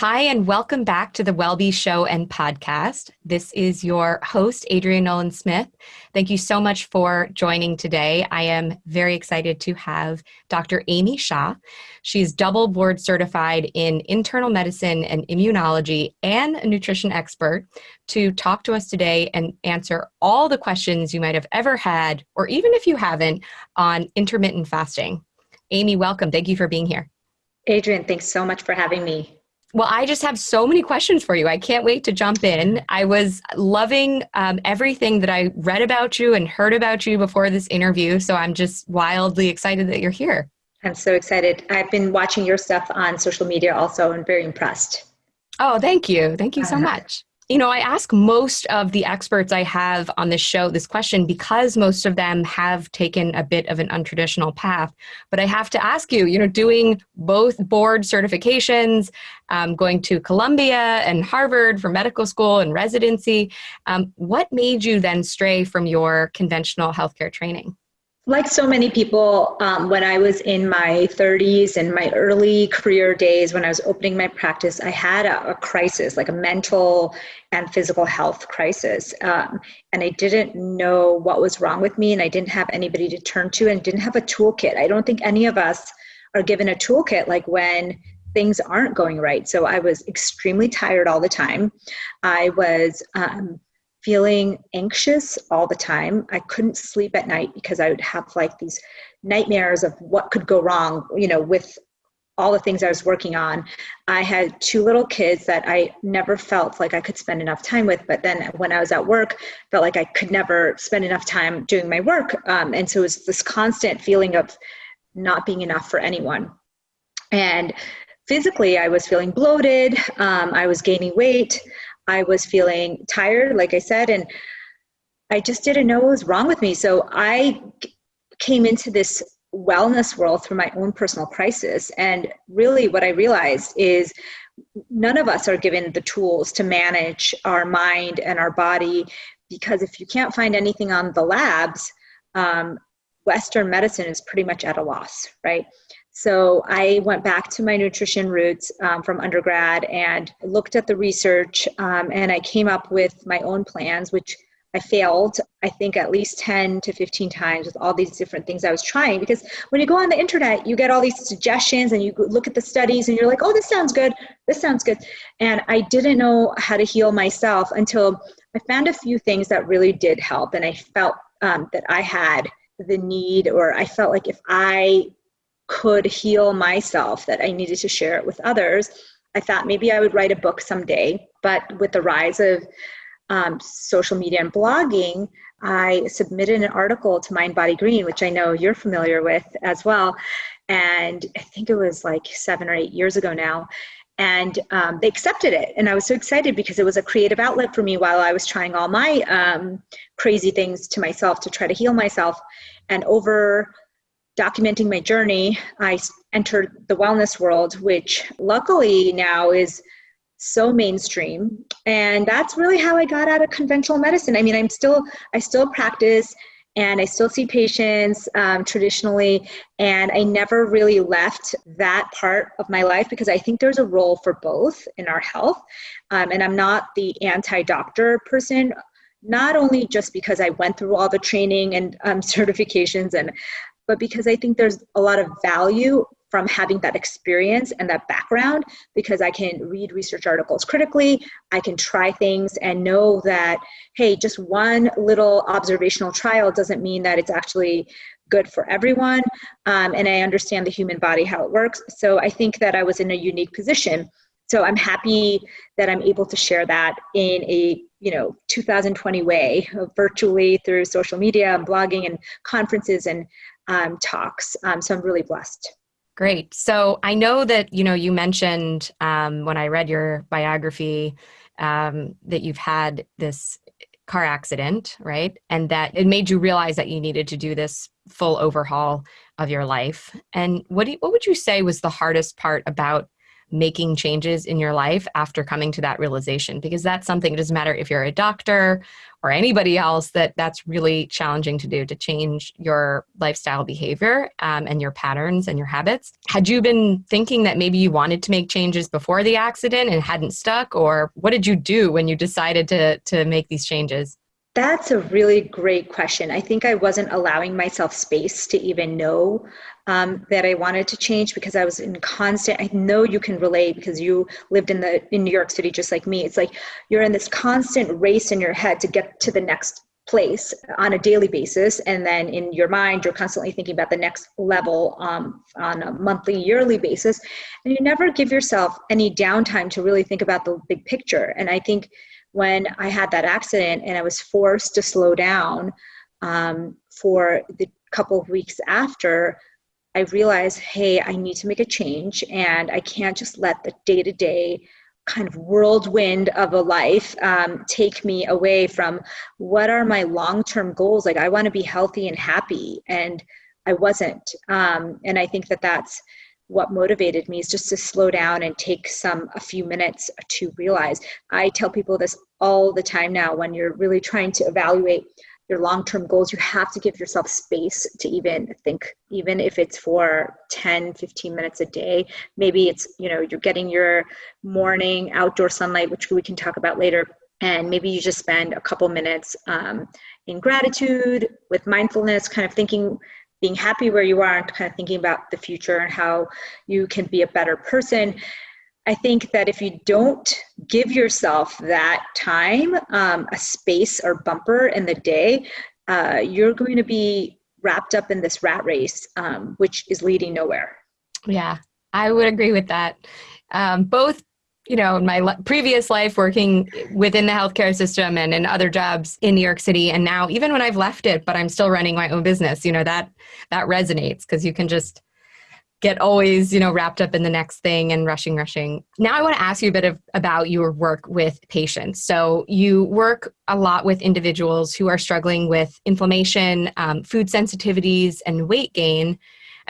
Hi, and welcome back to the WellBe Show and podcast. This is your host, Adrienne Nolan Smith. Thank you so much for joining today. I am very excited to have Dr. Amy Shah. She's double board certified in internal medicine and immunology and a nutrition expert to talk to us today and answer all the questions you might have ever had, or even if you haven't, on intermittent fasting. Amy, welcome. Thank you for being here. Adrienne, thanks so much for having me. Well, I just have so many questions for you. I can't wait to jump in. I was loving um, everything that I read about you and heard about you before this interview. So I'm just wildly excited that you're here. I'm so excited. I've been watching your stuff on social media also and very impressed. Oh, thank you. Thank you so uh-huh. much. You know, I ask most of the experts I have on this show this question because most of them have taken a bit of an untraditional path. But I have to ask you, you know, doing both board certifications, um, going to Columbia and Harvard for medical school and residency, um, what made you then stray from your conventional healthcare training? Like so many people, um, when I was in my 30s and my early career days, when I was opening my practice, I had a, a crisis, like a mental and physical health crisis. Um, and I didn't know what was wrong with me, and I didn't have anybody to turn to, and didn't have a toolkit. I don't think any of us are given a toolkit like when things aren't going right. So I was extremely tired all the time. I was um, feeling anxious all the time. I couldn't sleep at night because I would have like these nightmares of what could go wrong, you know, with all the things I was working on. I had two little kids that I never felt like I could spend enough time with. But then when I was at work, felt like I could never spend enough time doing my work. Um, and so it was this constant feeling of not being enough for anyone. And physically, I was feeling bloated. Um, I was gaining weight. I was feeling tired, like I said, and I just didn't know what was wrong with me. So I came into this wellness world through my own personal crisis. And really, what I realized is none of us are given the tools to manage our mind and our body because if you can't find anything on the labs, um, Western medicine is pretty much at a loss, right? So I went back to my nutrition roots um, from undergrad and looked at the research, um, and I came up with my own plans, which I failed, I think, at least 10 to 15 times with all these different things I was trying. Because when you go on the internet, you get all these suggestions and you look at the studies and you're like, oh, this sounds good, this sounds good. And I didn't know how to heal myself until I found a few things that really did help. And I felt um, that I had the need, or I felt like if I could heal myself that I needed to share it with others. I thought maybe I would write a book someday, but with the rise of um, social media and blogging, I submitted an article to Mind Body Green, which I know you're familiar with as well. And I think it was like seven or eight years ago now. And um, they accepted it. And I was so excited because it was a creative outlet for me while I was trying all my um, crazy things to myself to try to heal myself. And over documenting my journey, I entered the wellness world, which luckily now is so mainstream. And that's really how I got out of conventional medicine. I mean, I'm still, I still practice and I still see patients um, traditionally, and I never really left that part of my life because I think there's a role for both in our health. Um, and I'm not the anti doctor person not only just because I went through all the training and um, certifications and but because I think there's a lot of value from having that experience and that background because I can read research articles critically, I can try things and know that, hey, just one little observational trial doesn't mean that it's actually good for everyone. Um, and I understand the human body, how it works. So I think that I was in a unique position. So I'm happy that I'm able to share that in a you know 2020 way virtually through social media and blogging and conferences and um, talks. Um, so I'm really blessed. Great. So I know that you know you mentioned um, when I read your biography um, that you've had this car accident, right? And that it made you realize that you needed to do this full overhaul of your life. And what do you, what would you say was the hardest part about making changes in your life after coming to that realization because that's something it doesn't matter if you're a doctor or anybody else that that's really challenging to do to change your lifestyle behavior um, and your patterns and your habits. Had you been thinking that maybe you wanted to make changes before the accident and hadn't stuck or what did you do when you decided to to make these changes that's a really great question. I think I wasn't allowing myself space to even know um, that I wanted to change because I was in constant. I know you can relate because you lived in the in New York City just like me. It's like you're in this constant race in your head to get to the next place on a daily basis and then in your mind you're constantly thinking about the next level um, on a monthly yearly basis and you never give yourself any downtime to really think about the big picture and i think when I had that accident and I was forced to slow down um, for the couple of weeks after, I realized, hey, I need to make a change and I can't just let the day to day kind of whirlwind of a life um, take me away from what are my long term goals. Like, I want to be healthy and happy, and I wasn't. Um, and I think that that's what motivated me is just to slow down and take some a few minutes to realize. I tell people this all the time now when you're really trying to evaluate your long-term goals you have to give yourself space to even think even if it's for 10 15 minutes a day. Maybe it's you know you're getting your morning outdoor sunlight which we can talk about later and maybe you just spend a couple minutes um, in gratitude with mindfulness kind of thinking being happy where you are and kind of thinking about the future and how you can be a better person. I think that if you don't give yourself that time, um, a space or bumper in the day, uh, you're going to be wrapped up in this rat race, um, which is leading nowhere. Yeah, I would agree with that. Um, both you know, in my previous life working within the healthcare system and in other jobs in New York City and now even when I've left it but I'm still running my own business, you know, that that resonates because you can just get always, you know, wrapped up in the next thing and rushing rushing. Now I want to ask you a bit of about your work with patients. So you work a lot with individuals who are struggling with inflammation, um, food sensitivities and weight gain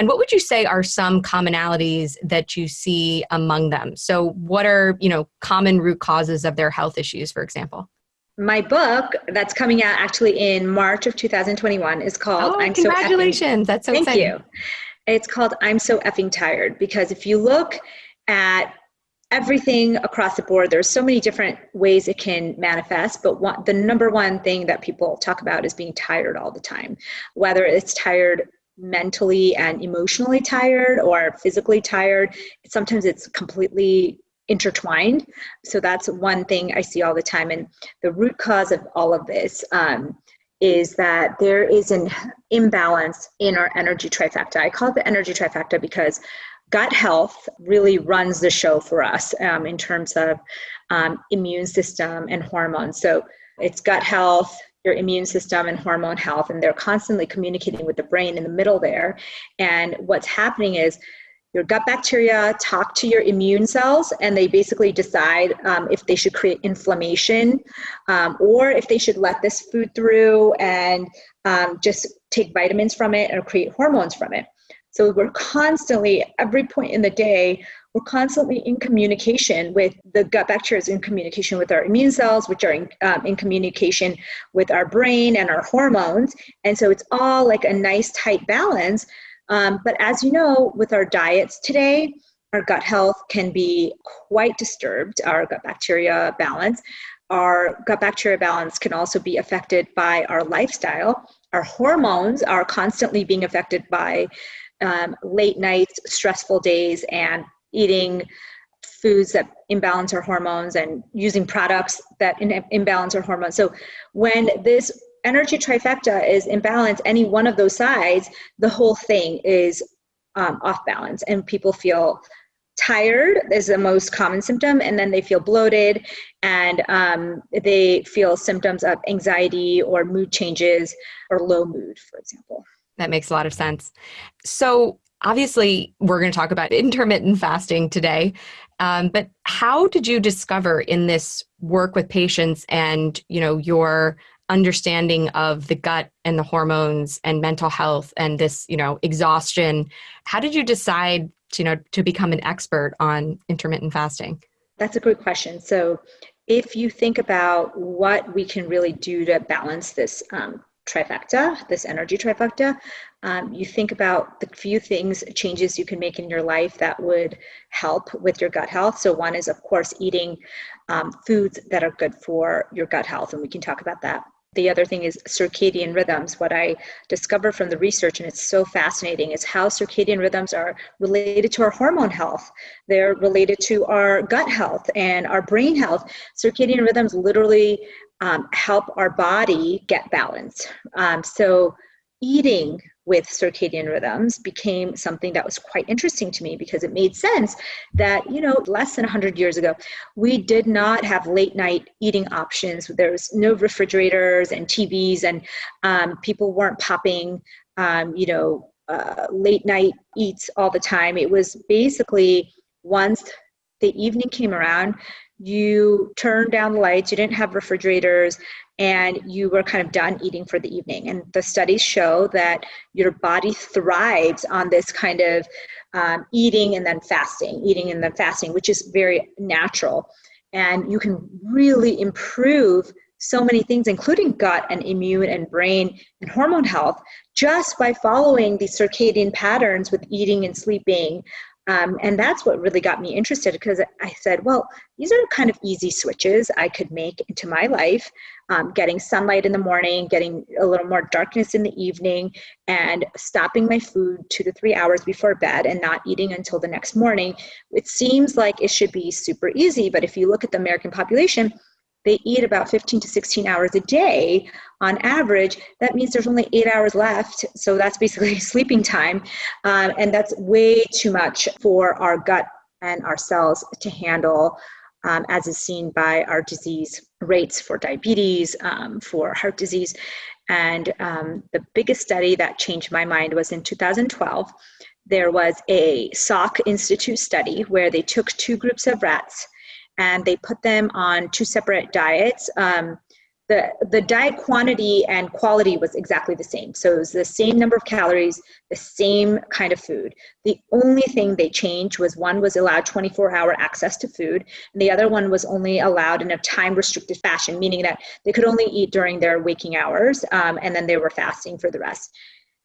and what would you say are some commonalities that you see among them? So what are, you know, common root causes of their health issues, for example? My book that's coming out actually in March of 2021 is called oh, I'm congratulations. So That's so Thank exciting. you. It's called I'm So Effing Tired because if you look at everything across the board there's so many different ways it can manifest but one, the number one thing that people talk about is being tired all the time whether it's tired mentally and emotionally tired or physically tired. Sometimes it's completely intertwined. So that's one thing I see all the time. And the root cause of all of this um, is that there is an imbalance in our energy trifecta. I call it the energy trifecta because gut health really runs the show for us um, in terms of um, immune system and hormones. So it's gut health, your immune system and hormone health and they're constantly communicating with the brain in the middle there. And what's happening is your gut bacteria talk to your immune cells and they basically decide um, if they should create inflammation um, or if they should let this food through and um, just take vitamins from it or create hormones from it. So we're constantly every point in the day we're constantly in communication with the gut bacteria is in communication with our immune cells which are in, um, in communication with our brain and our hormones. And so it's all like a nice tight balance. Um, but as you know with our diets today our gut health can be quite disturbed. Our gut bacteria balance our gut bacteria balance can also be affected by our lifestyle. Our hormones are constantly being affected by um, late nights stressful days and eating foods that imbalance our hormones and using products that imbalance our hormones. So when this energy trifecta is imbalanced, any one of those sides, the whole thing is um, off balance, and people feel tired is the most common symptom and then they feel bloated and um, they feel symptoms of anxiety or mood changes or low mood for example that makes a lot of sense so obviously we're going to talk about intermittent fasting today um, but how did you discover in this work with patients and you know your understanding of the gut and the hormones and mental health and this you know exhaustion how did you decide you know, to become an expert on intermittent fasting? That's a great question. So, if you think about what we can really do to balance this um, trifecta, this energy trifecta, um, you think about the few things, changes you can make in your life that would help with your gut health. So, one is, of course, eating um, foods that are good for your gut health, and we can talk about that. The other thing is circadian rhythms. What I discovered from the research, and it's so fascinating, is how circadian rhythms are related to our hormone health. They're related to our gut health and our brain health. Circadian rhythms literally um, help our body get balance. Um, so, eating with circadian rhythms became something that was quite interesting to me because it made sense that you know less than 100 years ago we did not have late night eating options. There was no refrigerators and tvs and um, people weren't popping um, you know uh, late night eats all the time. It was basically once the evening came around you turned down the lights, you didn't have refrigerators, and you were kind of done eating for the evening. And the studies show that your body thrives on this kind of um, eating and then fasting, eating and then fasting, which is very natural. And you can really improve so many things, including gut and immune and brain and hormone health, just by following these circadian patterns with eating and sleeping, um, and that's what really got me interested because I said, well, these are kind of easy switches I could make into my life. Um, getting sunlight in the morning, getting a little more darkness in the evening, and stopping my food two to three hours before bed and not eating until the next morning. It seems like it should be super easy, but if you look at the American population, they eat about 15 to 16 hours a day on average. That means there's only eight hours left. So that's basically sleeping time. Um, and that's way too much for our gut and our cells to handle. Um, as is seen by our disease rates for diabetes, um, for heart disease. And um, the biggest study that changed my mind was in 2012. There was a Salk Institute study where they took two groups of rats and they put them on two separate diets. Um, the, the diet quantity and quality was exactly the same. So it was the same number of calories, the same kind of food. The only thing they changed was one was allowed 24 hour access to food, and the other one was only allowed in a time restricted fashion, meaning that they could only eat during their waking hours, um, and then they were fasting for the rest.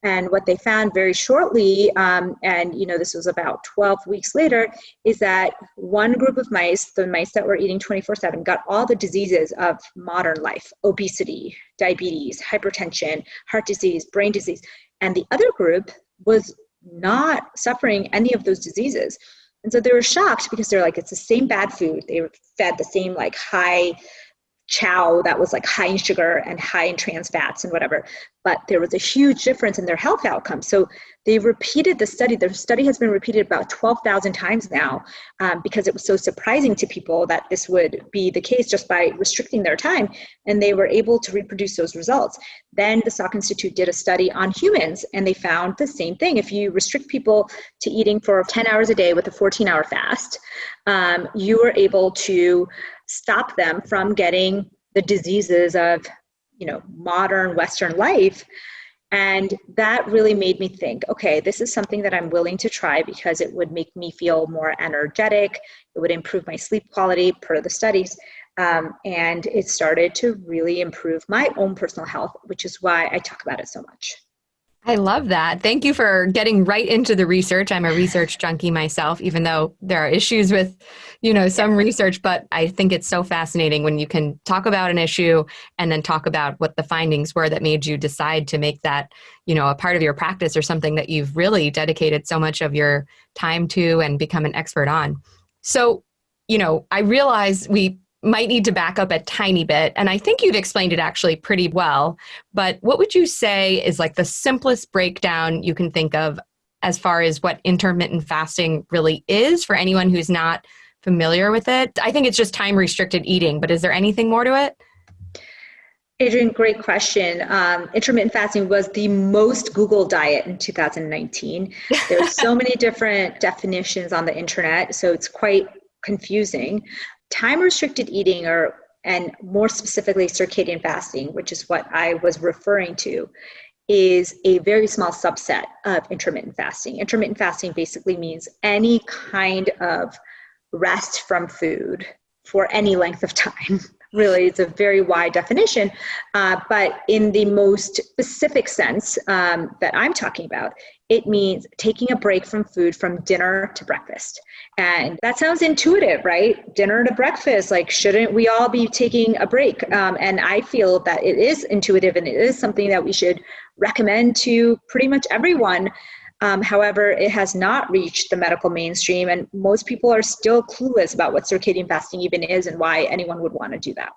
And what they found very shortly, um, and you know this was about 12 weeks later, is that one group of mice, the mice that were eating 24/7, got all the diseases of modern life: obesity, diabetes, hypertension, heart disease, brain disease, and the other group was not suffering any of those diseases. And so they were shocked because they're like, it's the same bad food. They were fed the same like high chow that was like high in sugar and high in trans fats and whatever but there was a huge difference in their health outcomes so they repeated the study. The study has been repeated about 12000 times now um, because it was so surprising to people that this would be the case just by restricting their time and they were able to reproduce those results. Then the salk institute did a study on humans and they found the same thing. If you restrict people to eating for 10 hours a day with a 14 hour fast um, you are able to stop them from getting the diseases of you know modern western life. And that really made me think okay this is something that i'm willing to try because it would make me feel more energetic. It would improve my sleep quality per the studies. Um, and it started to really improve my own personal health which is why i talk about it so much I love that. Thank you for getting right into the research. I'm a research junkie myself, even though there are issues with, you know, some research, but I think it's so fascinating when you can talk about an issue and then talk about what the findings were that made you decide to make that, you know, a part of your practice or something that you've really dedicated so much of your time to and become an expert on. So, you know, I realize we might need to back up a tiny bit. And I think you've explained it actually pretty well. But what would you say is like the simplest breakdown you can think of as far as what intermittent fasting really is for anyone who's not familiar with it? I think it's just time restricted eating, but is there anything more to it? Adrienne, great question. Um, intermittent fasting was the most Google diet in 2019. There's so many different definitions on the internet, so it's quite confusing time restricted eating or and more specifically circadian fasting which is what i was referring to is a very small subset of intermittent fasting. Intermittent fasting basically means any kind of rest from food for any length of time. really, it's a very wide definition. Uh, but in the most specific sense um, that I'm talking about, it means taking a break from food from dinner to breakfast. And that sounds intuitive, right? Dinner to breakfast. Like, shouldn't we all be taking a break? Um, and I feel that it is intuitive and it is something that we should recommend to pretty much everyone. Um, however, it has not reached the medical mainstream, and most people are still clueless about what circadian fasting even is and why anyone would want to do that.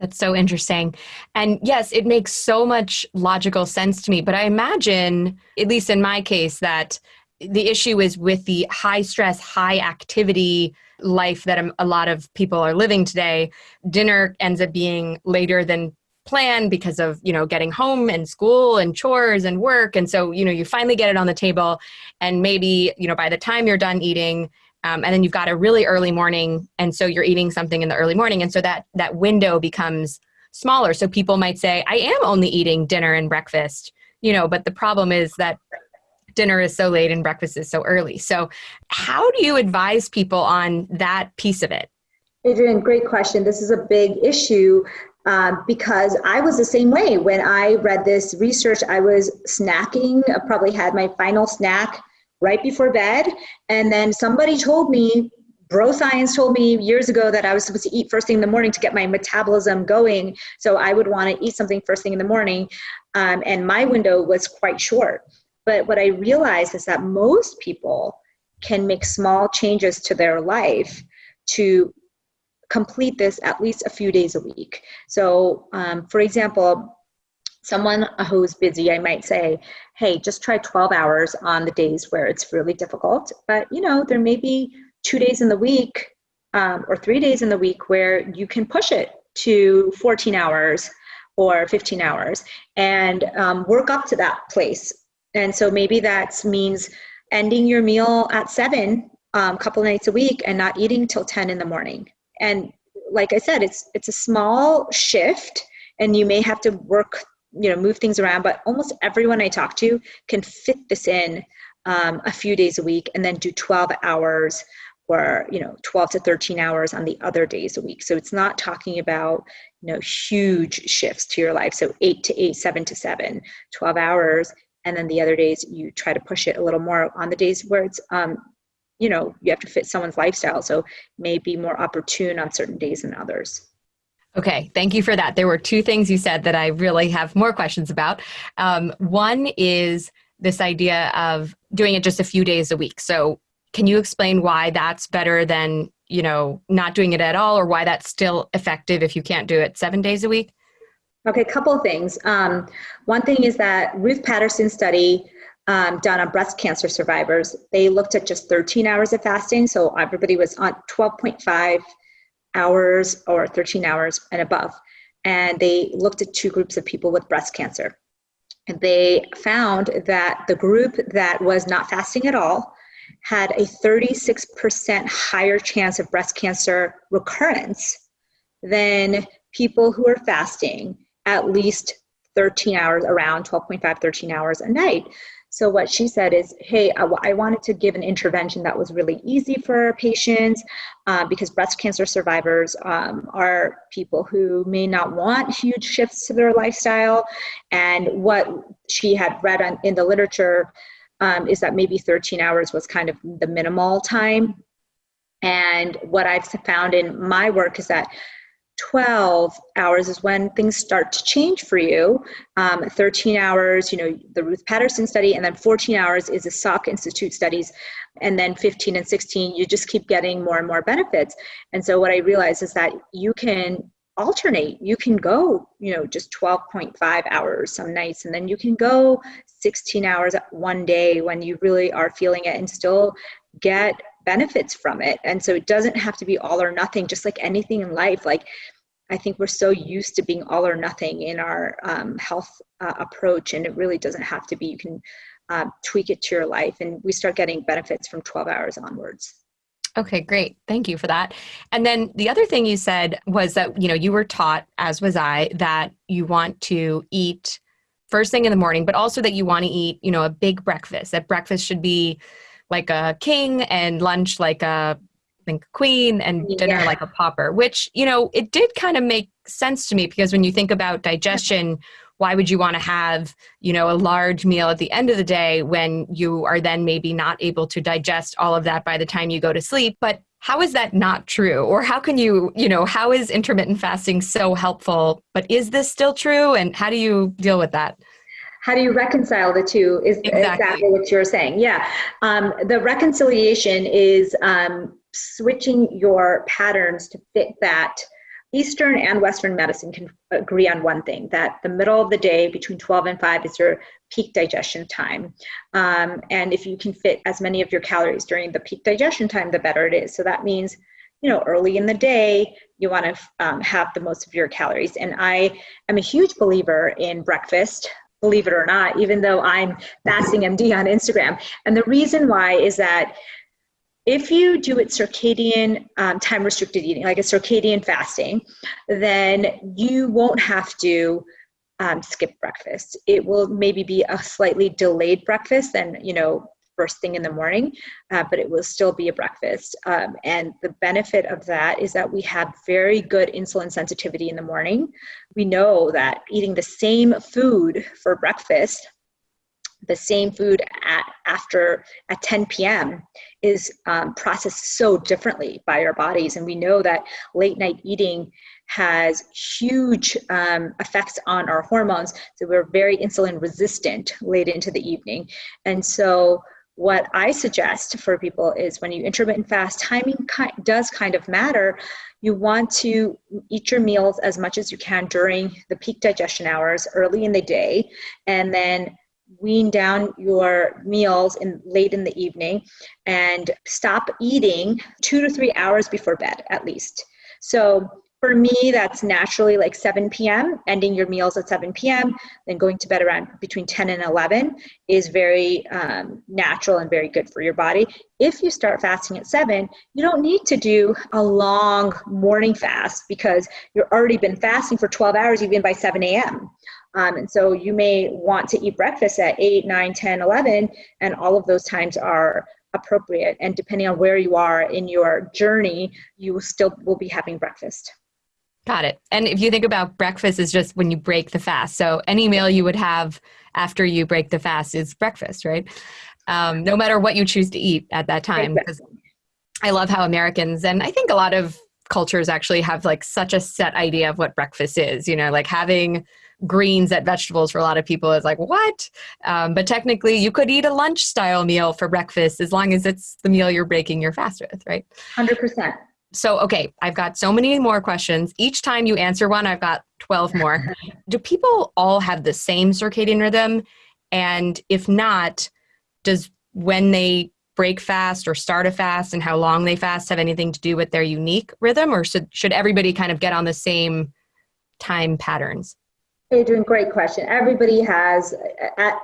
That's so interesting. And yes, it makes so much logical sense to me. But I imagine, at least in my case, that the issue is with the high stress, high activity life that a lot of people are living today. Dinner ends up being later than planned because of you know getting home and school and chores and work and so you know you finally get it on the table and maybe you know by the time you're done eating um, and then you've got a really early morning and so you're eating something in the early morning and so that that window becomes smaller so people might say i am only eating dinner and breakfast you know but the problem is that dinner is so late and breakfast is so early so how do you advise people on that piece of it Adrienne great question. This is a big issue um, because I was the same way. When I read this research, I was snacking, I probably had my final snack right before bed. And then somebody told me, bro science told me years ago that I was supposed to eat first thing in the morning to get my metabolism going. So I would want to eat something first thing in the morning. Um, and my window was quite short. But what I realized is that most people can make small changes to their life to complete this at least a few days a week. So, um, for example, someone who's busy, I might say, hey, just try 12 hours on the days where it's really difficult. But, you know, there may be two days in the week um, or three days in the week where you can push it to 14 hours or 15 hours and um, work up to that place. And so maybe that means ending your meal at seven a um, couple nights a week and not eating till 10 in the morning. And like I said, it's it's a small shift and you may have to work you know move things around but almost everyone i talk to can fit this in um, a few days a week and then do 12 hours or you know 12 to 13 hours on the other days a week. So it's not talking about you know huge shifts to your life. So 8 to 8 7 to 7 12 hours. And then the other days you try to push it a little more on the days where it's um, you know you have to fit someone's lifestyle. So may be more opportune on certain days than others Okay, thank you for that. There were two things you said that I really have more questions about. Um, one is this idea of doing it just a few days a week. So, can you explain why that's better than you know not doing it at all, or why that's still effective if you can't do it seven days a week? Okay, a couple of things. Um, one thing is that Ruth Patterson study um, done on breast cancer survivors. They looked at just 13 hours of fasting, so everybody was on 12.5 hours or 13 hours and above. And they looked at two groups of people with breast cancer. And they found that the group that was not fasting at all had a 36% higher chance of breast cancer recurrence than people who are fasting at least 13 hours, around 12.5, 13 hours a night. So what she said is, hey, I, wanted to give an intervention that was really easy for patients uh, because breast cancer survivors um, are people who may not want huge shifts to their lifestyle. And what she had read on, in the literature um, is that maybe 13 hours was kind of the minimal time. And what I've found in my work is that 12 hours is when things start to change for you. Um, 13 hours, you know, the Ruth Patterson study, and then 14 hours is the Salk Institute studies. And then 15 and 16, you just keep getting more and more benefits. And so what I realized is that you can alternate. You can go, you know, just 12.5 hours some nights, and then you can go 16 hours one day when you really are feeling it and still get benefits from it. And so it doesn't have to be all or nothing, just like anything in life. Like, I think we're so used to being all or nothing in our um, health uh, approach, and it really doesn't have to be. You can uh, tweak it to your life, and we start getting benefits from 12 hours onwards. Okay, great. Thank you for that. And then the other thing you said was that, you know, you were taught, as was I, that you want to eat first thing in the morning, but also that you want to eat, you know, a big breakfast. That breakfast should be like a king and lunch like a I think queen and dinner yeah. like a pauper, which, you know, it did kind of make sense to me because when you think about digestion, why would you want to have, you know, a large meal at the end of the day when you are then maybe not able to digest all of that by the time you go to sleep? But how is that not true? Or how can you, you know, how is intermittent fasting so helpful? But is this still true? And how do you deal with that? How do you reconcile the two? Is exactly, exactly what you're saying. Yeah. Um, the reconciliation is um, switching your patterns to fit that Eastern and Western medicine can agree on one thing that the middle of the day between 12 and 5 is your peak digestion time. Um, and if you can fit as many of your calories during the peak digestion time, the better it is. So that means, you know, early in the day, you want to um, have the most of your calories. And I am a huge believer in breakfast. Believe it or not, even though I'm fasting MD on Instagram. And the reason why is that if you do it circadian um, time restricted eating, like a circadian fasting, then you won't have to um, skip breakfast. It will maybe be a slightly delayed breakfast than, you know, first thing in the morning, uh, but it will still be a breakfast. Um, and the benefit of that is that we have very good insulin sensitivity in the morning. We know that eating the same food for breakfast the same food at after at 10 p.m. is um, processed so differently by our bodies, and we know that late night eating has huge um, effects on our hormones. So we're very insulin resistant late into the evening, and so what I suggest for people is when you intermittent fast, timing does kind of matter. You want to eat your meals as much as you can during the peak digestion hours early in the day, and then wean down your meals in late in the evening and stop eating two to three hours before bed at least so for me that's naturally like 7 p.m ending your meals at 7 p.m then going to bed around between 10 and 11 is very um, natural and very good for your body if you start fasting at 7 you don't need to do a long morning fast because you've already been fasting for 12 hours even by 7 a.m um, and so you may want to eat breakfast at 8, 9, 10, 11, and all of those times are appropriate. And depending on where you are in your journey, you still will be having breakfast. Got it. And if you think about breakfast is just when you break the fast. So any meal you would have after you break the fast is breakfast, right? Um, no matter what you choose to eat at that time. Exactly. I love how Americans, and I think a lot of cultures actually have like such a set idea of what breakfast is, you know, like having greens at vegetables for a lot of people is like what um, but technically you could eat a lunch style meal for breakfast as long as it's the meal you're breaking your fast with right 100% so okay i've got so many more questions each time you answer one i've got 12 more do people all have the same circadian rhythm and if not does when they break fast or start a fast and how long they fast have anything to do with their unique rhythm or should, should everybody kind of get on the same time patterns Adrienne, great question. Everybody has,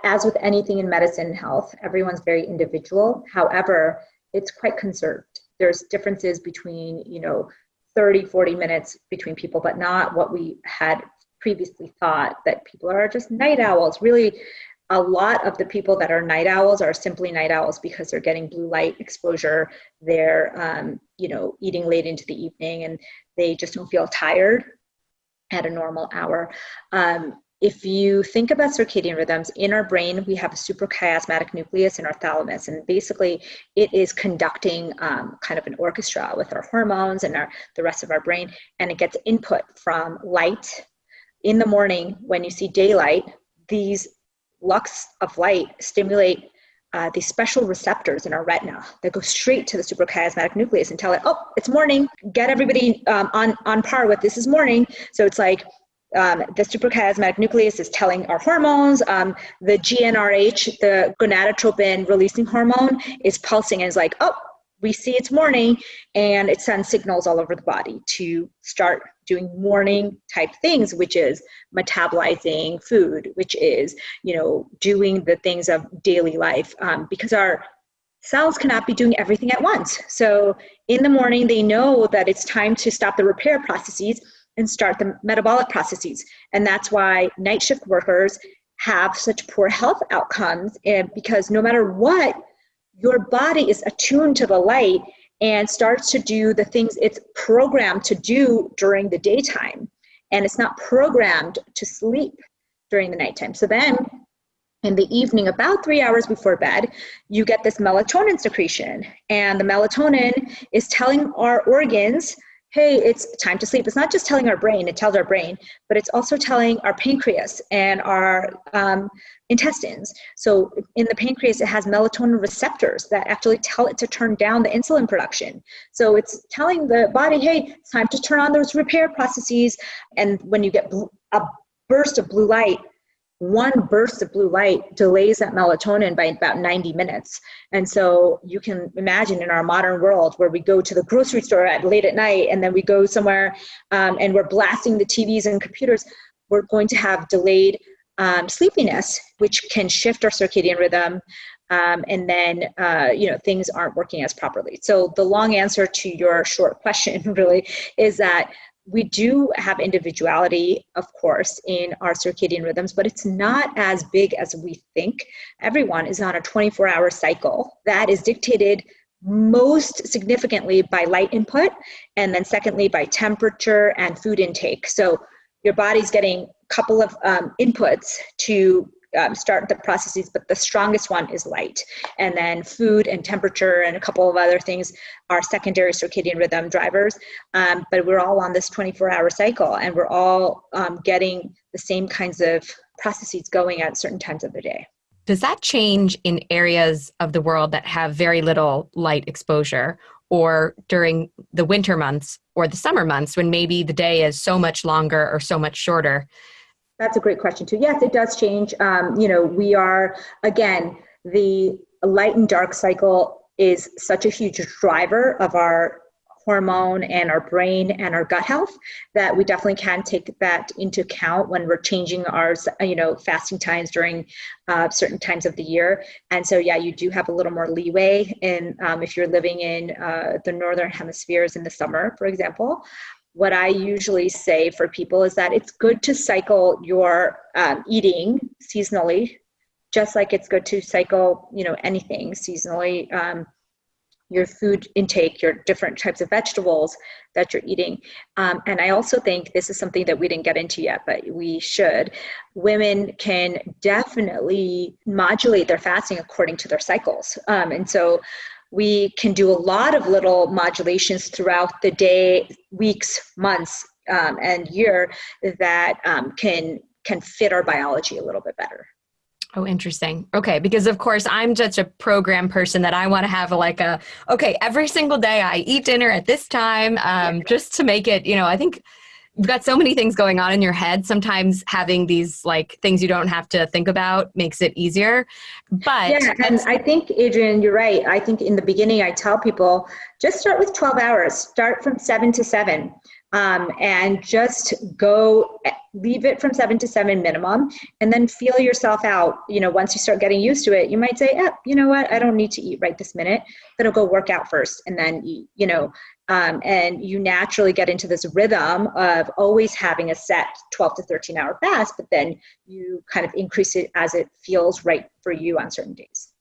as with anything in medicine and health, everyone's very individual. However, it's quite conserved. There's differences between, you know, 30, 40 minutes between people, but not what we had previously thought that people are just night owls. Really, a lot of the people that are night owls are simply night owls because they're getting blue light exposure. They're, um, you know, eating late into the evening and they just don't feel tired at a normal hour. Um, if you think about circadian rhythms in our brain, we have a suprachiasmatic nucleus in our thalamus, and basically it is conducting um, kind of an orchestra with our hormones and our, the rest of our brain, and it gets input from light. In the morning, when you see daylight, these lux of light stimulate uh, these special receptors in our retina that go straight to the suprachiasmatic nucleus and tell it, oh, it's morning. Get everybody um, on on par with this is morning. So it's like um, the suprachiasmatic nucleus is telling our hormones. Um, the GnRH, the gonadotropin releasing hormone, is pulsing and is like, oh, we see it's morning, and it sends signals all over the body to start doing morning type things which is metabolizing food which is you know doing the things of daily life um, because our cells cannot be doing everything at once so in the morning they know that it's time to stop the repair processes and start the metabolic processes. And that's why night shift workers have such poor health outcomes and because no matter what your body is attuned to the light and starts to do the things it's programmed to do during the daytime. And it's not programmed to sleep during the nighttime. So then in the evening, about three hours before bed, you get this melatonin secretion. And the melatonin is telling our organs, hey, it's time to sleep. It's not just telling our brain, it tells our brain, but it's also telling our pancreas and our um, intestines. So in the pancreas, it has melatonin receptors that actually tell it to turn down the insulin production. So it's telling the body, hey, it's time to turn on those repair processes. And when you get a burst of blue light, one burst of blue light delays that melatonin by about 90 minutes. And so you can imagine in our modern world where we go to the grocery store at late at night and then we go somewhere um, and we're blasting the TVs and computers, we're going to have delayed um, sleepiness, which can shift our circadian rhythm. Um, and then uh, you know things aren't working as properly. So the long answer to your short question really is that we do have individuality, of course, in our circadian rhythms, but it's not as big as we think. Everyone is on a 24 hour cycle that is dictated most significantly by light input, and then secondly by temperature and food intake. So your body's getting a couple of um, inputs to um, start the processes, but the strongest one is light. And then food and temperature and a couple of other things are secondary circadian rhythm drivers. Um, but we're all on this 24 hour cycle and we're all um, getting the same kinds of processes going at certain times of the day. Does that change in areas of the world that have very little light exposure? Or during the winter months or the summer months when maybe the day is so much longer or so much shorter? That's a great question too. Yes, it does change. Um, you know, we are again the light and dark cycle is such a huge driver of our hormone and our brain and our gut health that we definitely can take that into account when we're changing our you know fasting times during uh, certain times of the year and so yeah you do have a little more leeway in um, if you're living in uh, the northern hemispheres in the summer for example what I usually say for people is that it's good to cycle your um, eating seasonally, just like it's good to cycle, you know, anything seasonally. Um, your food intake, your different types of vegetables that you're eating. Um, and I also think this is something that we didn't get into yet, but we should. Women can definitely modulate their fasting according to their cycles. Um, and so we can do a lot of little modulations throughout the day, weeks, months, um, and year that um, can can fit our biology a little bit better. Oh, interesting. Okay, because of course I'm just a program person that I want to have a, like a okay every single day I eat dinner at this time, um, just to make it. You know, I think you've got so many things going on in your head. Sometimes having these like things you don't have to think about makes it easier. But yeah and i think adrienne you're right. I think in the beginning i tell people just start with 12 hours. Start from 7 to 7 um, and just go leave it from seven to seven minimum and then feel yourself out. You know once you start getting used to it you might say yeah you know what? I don't need to eat right this minute. Then i'll go work out first and then eat you know um, and you naturally get into this rhythm of always having a set 12 to 13 hour fast, but then you kind of increase it as it feels right for you on certain days.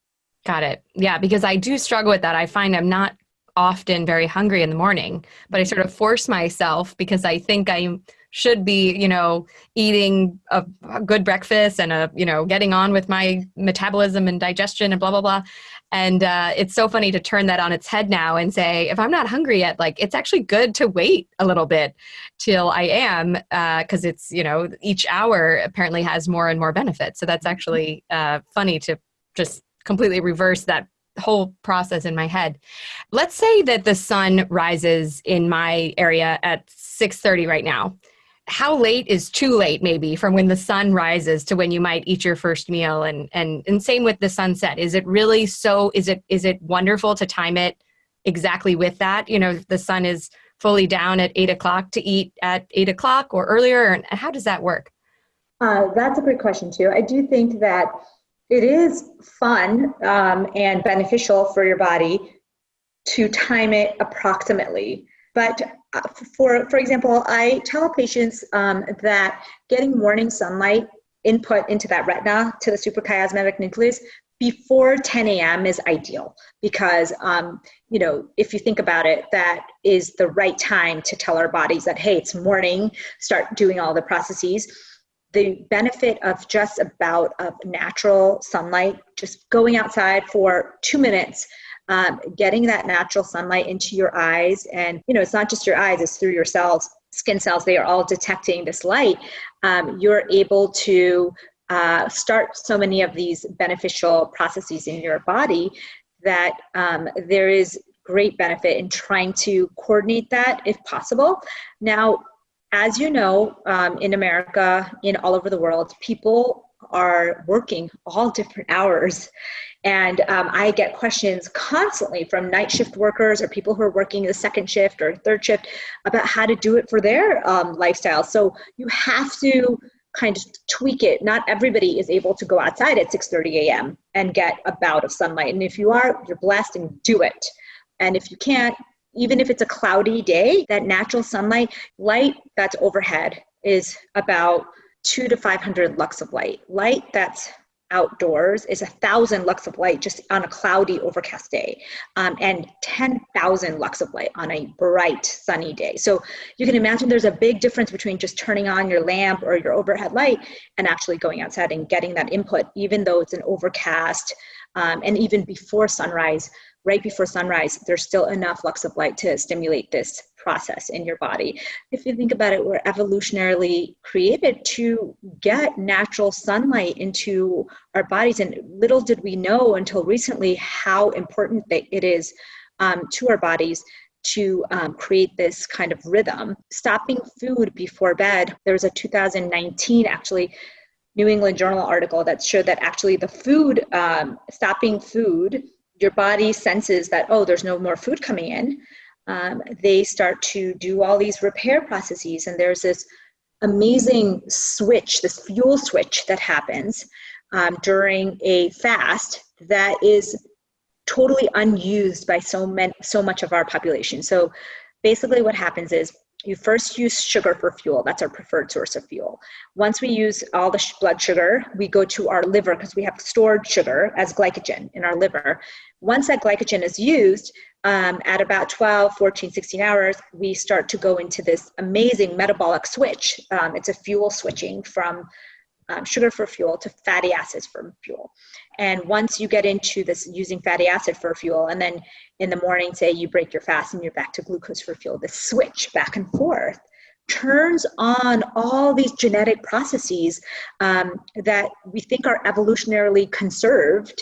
Got it. Yeah, because I do struggle with that. I find I'm not often very hungry in the morning, but I sort of force myself because I think I should be, you know, eating a, a, good breakfast and a, you know, getting on with my metabolism and digestion and blah blah blah. And uh, it's so funny to turn that on its head now and say, if I'm not hungry yet, like it's actually good to wait a little bit till I am, because uh, it's, you know, each hour apparently has more and more benefits. So that's actually uh, funny to just completely reverse that whole process in my head. Let's say that the sun rises in my area at 6:30 right now how late is too late maybe from when the sun rises to when you might eat your first meal? And and and same with the sunset. Is it really so is it is it wonderful to time it exactly with that? You know the sun is fully down at eight o'clock to eat at eight o'clock or earlier and how does that work? Uh, that's a great question too. I do think that it is fun um, and beneficial for your body to time it approximately. But for, for example, I tell patients um, that getting morning sunlight input into that retina to the suprachiasmatic nucleus before 10 a.m. is ideal because, um, you know, if you think about it, that is the right time to tell our bodies that, hey, it's morning, start doing all the processes. The benefit of just about of natural sunlight, just going outside for two minutes, um, getting that natural sunlight into your eyes, and you know, it's not just your eyes; it's through your cells, skin cells. They are all detecting this light. Um, you're able to uh, start so many of these beneficial processes in your body that um, there is great benefit in trying to coordinate that if possible. Now, as you know, um, in America, in all over the world, people are working all different hours. And um, I get questions constantly from night shift workers or people who are working the second shift or third shift about how to do it for their um, lifestyle. So you have to kind of tweak it. Not everybody is able to go outside at 6:30 a.m. and get a bout of sunlight. And if you are, you're blessed and do it. And if you can't, even if it's a cloudy day, that natural sunlight light that's overhead is about two to 500 lux of light. Light that's outdoors is a thousand lux of light just on a cloudy, overcast day, um, and 10,000 lux of light on a bright, sunny day. So you can imagine there's a big difference between just turning on your lamp or your overhead light and actually going outside and getting that input, even though it's an overcast um, and even before sunrise right before sunrise, there's still enough lux of light to stimulate this process in your body. If you think about it, we're evolutionarily created to get natural sunlight into our bodies. And little did we know until recently how important it is um, to our bodies to um, create this kind of rhythm. Stopping food before bed, there was a 2019 actually New England Journal article that showed that actually the food, um, stopping food your body senses that, oh, there's no more food coming in, um, they start to do all these repair processes. And there's this amazing switch, this fuel switch that happens um, during a fast that is totally unused by so, many, so much of our population. So basically, what happens is you first use sugar for fuel. That's our preferred source of fuel. Once we use all the blood sugar, we go to our liver because we have stored sugar as glycogen in our liver. Once that glycogen is used, um, at about 12, 14, 16 hours, we start to go into this amazing metabolic switch. Um, it's a fuel switching from um, sugar for fuel to fatty acids for fuel. And once you get into this using fatty acid for fuel, and then in the morning, say you break your fast and you're back to glucose for fuel, the switch back and forth turns on all these genetic processes um, that we think are evolutionarily conserved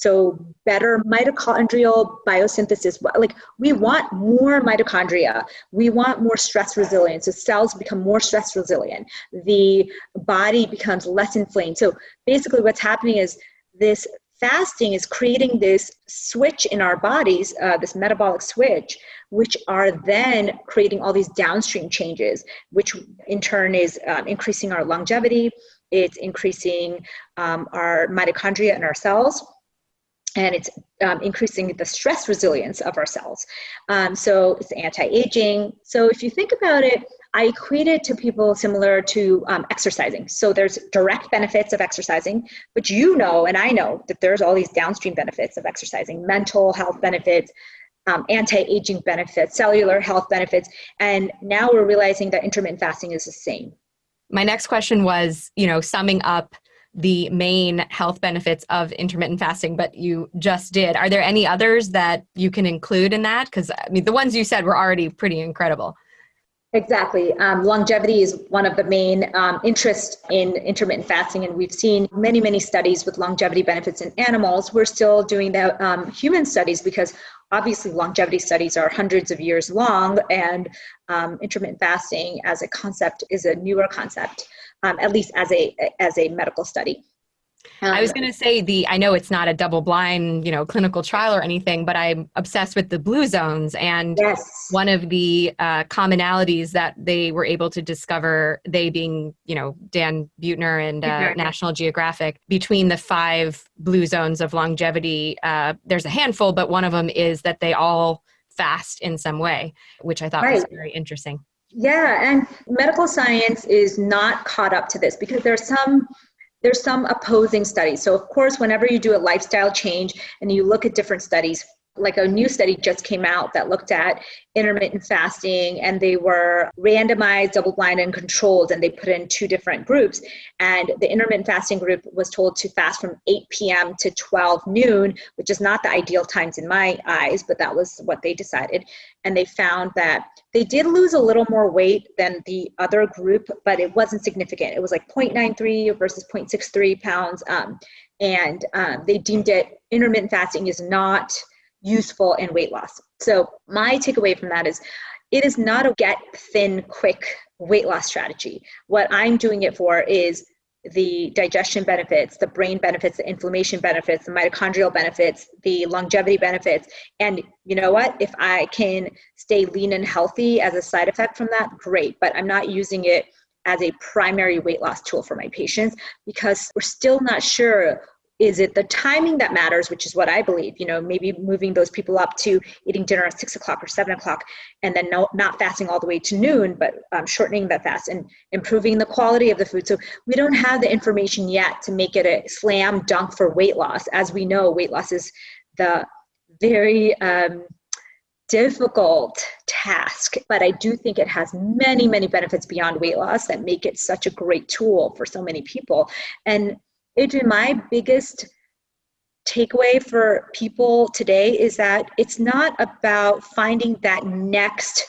so better mitochondrial biosynthesis. Like we want more mitochondria. We want more stress resilience. So cells become more stress resilient. The body becomes less inflamed. So basically what's happening is this fasting is creating this switch in our bodies uh, this metabolic switch which are then creating all these downstream changes which in turn is um, increasing our longevity. It's increasing um, our mitochondria in our cells and it's um, increasing the stress resilience of our cells. Um, so it's anti-aging. So if you think about it, I equate it to people similar to um, exercising. So there's direct benefits of exercising, but you know, and I know that there's all these downstream benefits of exercising, mental health benefits, um, anti-aging benefits, cellular health benefits, and now we're realizing that intermittent fasting is the same. My next question was, you know, summing up the main health benefits of intermittent fasting, but you just did. Are there any others that you can include in that? Because I mean, the ones you said were already pretty incredible. Exactly. Um, longevity is one of the main um, interests in intermittent fasting, and we've seen many, many studies with longevity benefits in animals. We're still doing the um, human studies because obviously longevity studies are hundreds of years long, and um, intermittent fasting as a concept is a newer concept um, at least as a as a medical study. Um, I was going to say the I know it's not a double blind, you know, clinical trial or anything, but I'm obsessed with the blue zones and yes. one of the uh, commonalities that they were able to discover, they being, you know, Dan Buettner and uh, National Geographic, between the five blue zones of longevity, uh, there's a handful, but one of them is that they all fast in some way, which I thought right. was very interesting. Yeah, and medical science is not caught up to this because there's some there's some opposing studies. So, of course, whenever you do a lifestyle change and you look at different studies, like a new study just came out that looked at intermittent fasting and they were randomized double blind and controlled and they put in two different groups. And the intermittent fasting group was told to fast from 8 p.m to 12 noon which is not the ideal times in my eyes but that was what they decided. And they found that they did lose a little more weight than the other group but it wasn't significant. It was like 0.93 versus 0.63 pounds um, and um, they deemed it intermittent fasting is not useful in weight loss. So, my takeaway from that is it is not a get thin quick weight loss strategy. What I'm doing it for is the digestion benefits, the brain benefits, the inflammation benefits, the mitochondrial benefits, the longevity benefits. And you know what? If I can stay lean and healthy as a side effect from that, great. But I'm not using it as a primary weight loss tool for my patients because we're still not sure is it the timing that matters which is what i believe you know maybe moving those people up to eating dinner at six o'clock or seven o'clock and then no, not fasting all the way to noon but um, shortening that fast and improving the quality of the food so we don't have the information yet to make it a slam dunk for weight loss as we know weight loss is the very um, difficult task, but I do think it has many, many benefits beyond weight loss that make it such a great tool for so many people. And My biggest takeaway for people today is that it's not about finding that next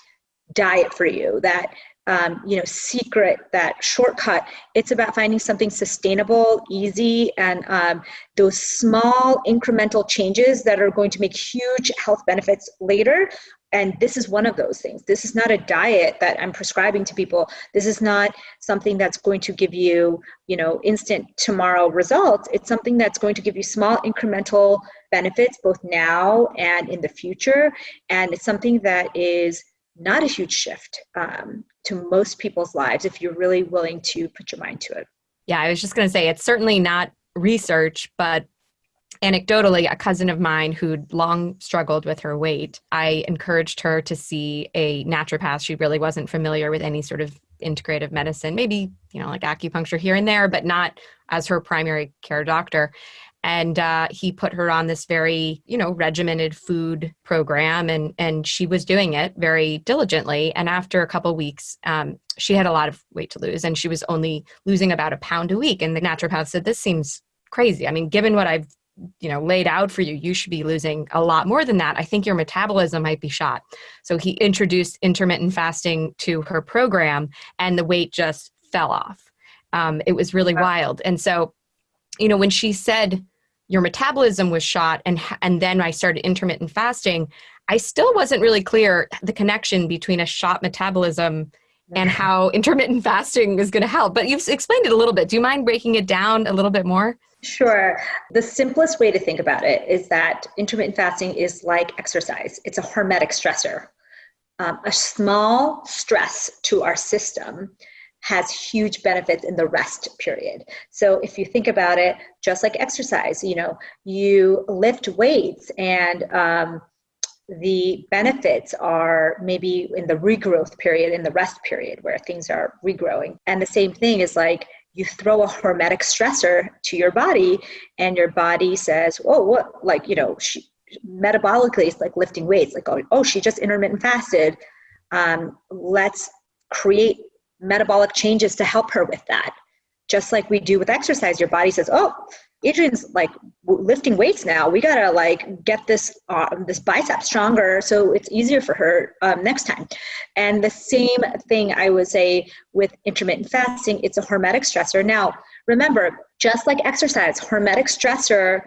diet for you, that um, you know secret, that shortcut. It's about finding something sustainable, easy, and um, those small incremental changes that are going to make huge health benefits later and this is one of those things. This is not a diet that i'm prescribing to people. This is not something that's going to give you you know instant tomorrow results. It's something that's going to give you small incremental benefits both now and in the future. And it's something that is not a huge shift um, to most people's lives if you're really willing to put your mind to it. Yeah i was just going to say it's certainly not research but anecdotally, a cousin of mine who'd long struggled with her weight, I encouraged her to see a naturopath. She really wasn't familiar with any sort of integrative medicine, maybe, you know, like acupuncture here and there, but not as her primary care doctor. And uh, he put her on this very, you know, regimented food program, and and she was doing it very diligently. And after a couple weeks, um, she had a lot of weight to lose, and she was only losing about a pound a week. And the naturopath said, "This seems crazy. I mean, given what I've you know laid out for you you should be losing a lot more than that. I think your metabolism might be shot. So he introduced intermittent fasting to her program and the weight just fell off. Um, it was really wild. And so you know when she said your metabolism was shot and and then i started intermittent fasting i still wasn't really clear the connection between a shot metabolism and how intermittent fasting is going to help. But you've explained it a little bit. Do you mind breaking it down a little bit more Sure. The simplest way to think about it is that intermittent fasting is like exercise, it's a hormetic stressor. Um, a small stress to our system has huge benefits in the rest period. So if you think about it, just like exercise, you know, you lift weights and um, the benefits are maybe in the regrowth period, in the rest period where things are regrowing. And the same thing is like you throw a hormetic stressor to your body and your body says oh what? Like you know she, metabolically it's like lifting weights like oh, oh she just intermittent fasted. Um, let's create metabolic changes to help her with that. Just like we do with exercise your body says oh Adrienne's like lifting weights now. We gotta like get this uh, this bicep stronger so it's easier for her um, next time. And the same thing I would say with intermittent fasting. It's a hormetic stressor. Now remember, just like exercise, hormetic stressor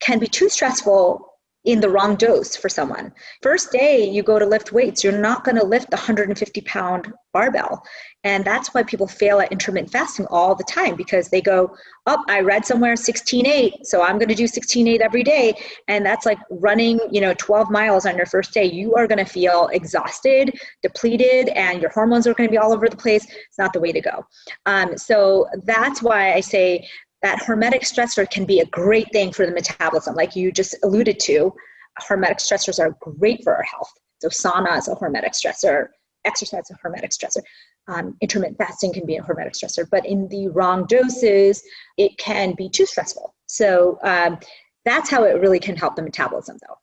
can be too stressful in the wrong dose for someone. First day you go to lift weights, you're not going to lift the 150 pound barbell. And that's why people fail at intermittent fasting all the time because they go, Oh, I read somewhere 16.8, so I'm going to do 16.8 every day. And that's like running, you know, 12 miles on your first day. You are going to feel exhausted, depleted, and your hormones are going to be all over the place. It's not the way to go. Um, so that's why I say that hormetic stressor can be a great thing for the metabolism. Like you just alluded to, hormetic stressors are great for our health. So sauna is a hormetic stressor. exercise is a hormetic stressor. Um, intermittent fasting can be a hormetic stressor, but in the wrong doses, it can be too stressful. So um, that's how it really can help the metabolism, though.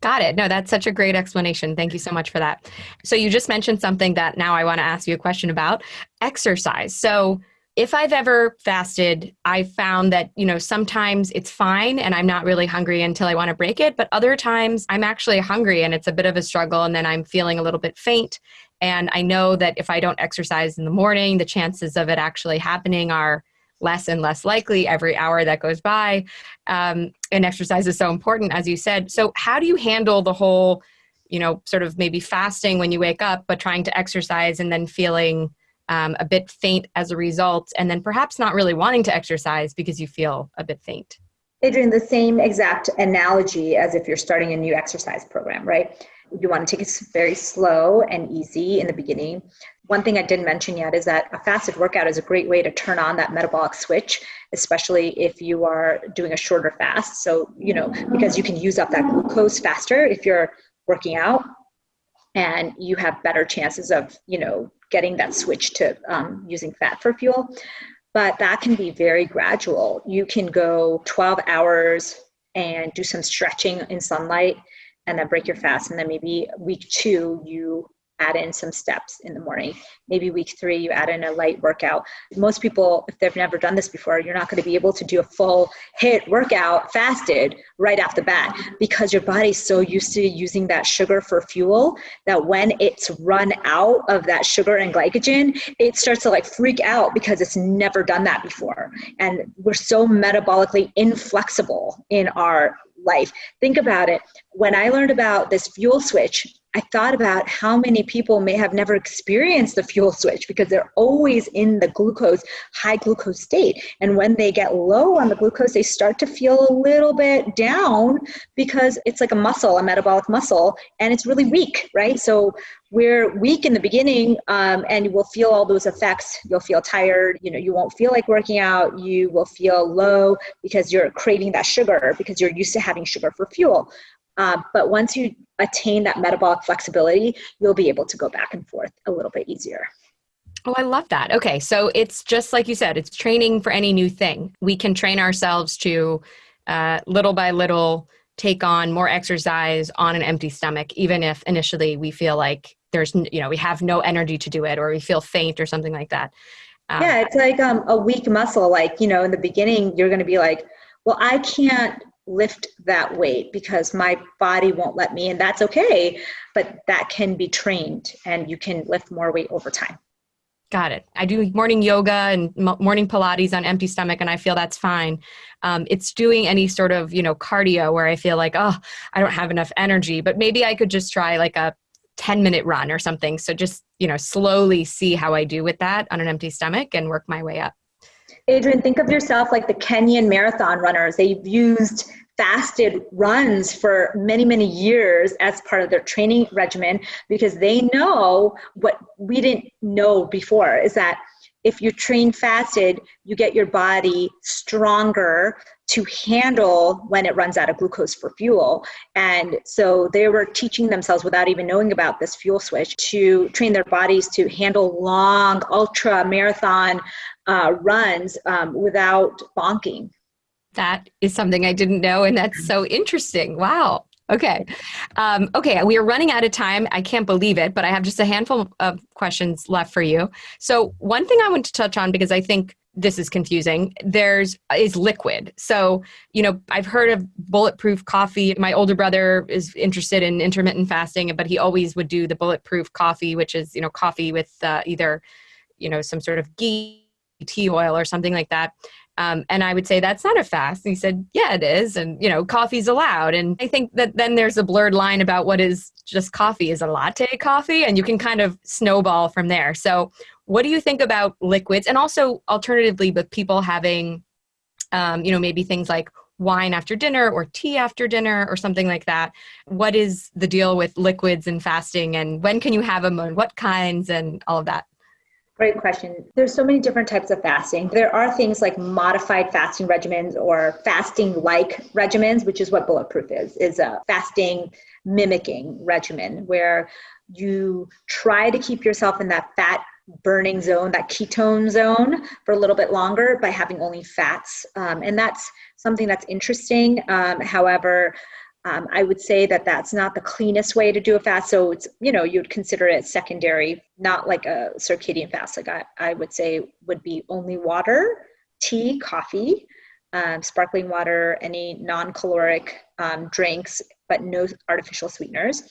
Got it. No, that's such a great explanation. Thank you so much for that. So, you just mentioned something that now I want to ask you a question about exercise. So, if I've ever fasted, I've found that, you know, sometimes it's fine and I'm not really hungry until I want to break it. But other times I'm actually hungry and it's a bit of a struggle. And then I'm feeling a little bit faint. And I know that if I don't exercise in the morning, the chances of it actually happening are less and less likely every hour that goes by. Um, and exercise is so important, as you said. So, how do you handle the whole, you know, sort of maybe fasting when you wake up, but trying to exercise and then feeling um, a bit faint as a result, and then perhaps not really wanting to exercise because you feel a bit faint. Adrienne, the same exact analogy as if you're starting a new exercise program, right? You want to take it very slow and easy in the beginning. One thing I didn't mention yet is that a fasted workout is a great way to turn on that metabolic switch, especially if you are doing a shorter fast. So, you know, because you can use up that glucose faster if you're working out and you have better chances of, you know, getting that switch to um, using fat for fuel. But that can be very gradual. You can go 12 hours and do some stretching in sunlight and then break your fast. And then maybe week two, you add in some steps in the morning. Maybe week three, you add in a light workout. Most people, if they've never done this before, you're not going to be able to do a full HIIT workout fasted right off the bat because your body's so used to using that sugar for fuel that when it's run out of that sugar and glycogen, it starts to like freak out because it's never done that before. And we're so metabolically inflexible in our life. Think about it. When I learned about this fuel switch, I thought about how many people may have never experienced the fuel switch because they're always in the glucose, high glucose state. And when they get low on the glucose, they start to feel a little bit down because it's like a muscle, a metabolic muscle, and it's really weak, right? So we're weak in the beginning um, and you will feel all those effects you'll feel tired you know you won't feel like working out you will feel low because you're craving that sugar because you're used to having sugar for fuel uh, but once you attain that metabolic flexibility, you'll be able to go back and forth a little bit easier. Oh, I love that. Okay. So it's just like you said, it's training for any new thing. We can train ourselves to uh, little by little take on more exercise on an empty stomach, even if initially we feel like there's, you know, we have no energy to do it or we feel faint or something like that. Um, yeah, it's like um, a weak muscle. Like, you know, in the beginning, you're going to be like, well, I can't lift that weight because my body won't let me and that's okay but that can be trained and you can lift more weight over time. Got it. I do morning yoga and morning pilates on empty stomach and i feel that's fine. Um, it's doing any sort of you know cardio where i feel like oh i don't have enough energy but maybe i could just try like a 10 minute run or something. So just you know slowly see how i do with that on an empty stomach and work my way up Adrienne, think of yourself like the Kenyan marathon runners. They've used fasted runs for many, many years as part of their training regimen because they know what we didn't know before is that if you train fasted, you get your body stronger to handle when it runs out of glucose for fuel. And so they were teaching themselves without even knowing about this fuel switch to train their bodies to handle long, ultra marathon uh, runs um, without bonking. That is something I didn't know, and that's so interesting. Wow. Okay. Um, okay, we are running out of time. I can't believe it, but I have just a handful of questions left for you. So, one thing I want to touch on because I think this is confusing there's is liquid so you know i've heard of bulletproof coffee my older brother is interested in intermittent fasting but he always would do the bulletproof coffee which is you know coffee with uh, either you know some sort of ghee tea oil or something like that um, and I would say, that's not a fast. And he said, yeah, it is. And, you know, coffee's allowed. And I think that then there's a blurred line about what is just coffee. Is a latte coffee? And you can kind of snowball from there. So, what do you think about liquids? And also, alternatively, with people having, um, you know, maybe things like wine after dinner or tea after dinner or something like that. What is the deal with liquids and fasting? And when can you have them and what kinds and all of that? Great question. There's so many different types of fasting. There are things like modified fasting regimens or fasting like regimens, which is what bulletproof is, is a fasting mimicking regimen where you try to keep yourself in that fat burning zone, that ketone zone, for a little bit longer by having only fats. Um, and that's something that's interesting. Um, however, um, I would say that that's not the cleanest way to do a fast. So it's, you know, you'd consider it secondary, not like a circadian fast. Like I, I would say would be only water, tea, coffee, um, sparkling water, any non-caloric um, drinks, but no artificial sweeteners.